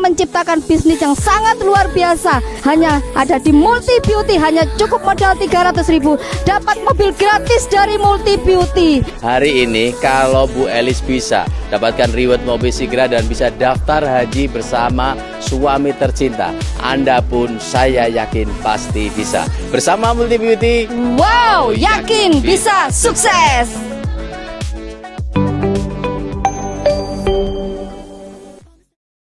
menciptakan bisnis yang sangat luar biasa. Hanya ada di Multi Beauty, hanya cukup modal 300 ribu. Dapat mobil gratis dari Multi Beauty. Hari ini kalau Bu Elis bisa dapatkan reward mobil segera dan bisa daftar haji bersama suami tercinta. Anda pun saya yakin pasti bisa. Bersama Multi Beauty. Wow, yakin bisa sukses.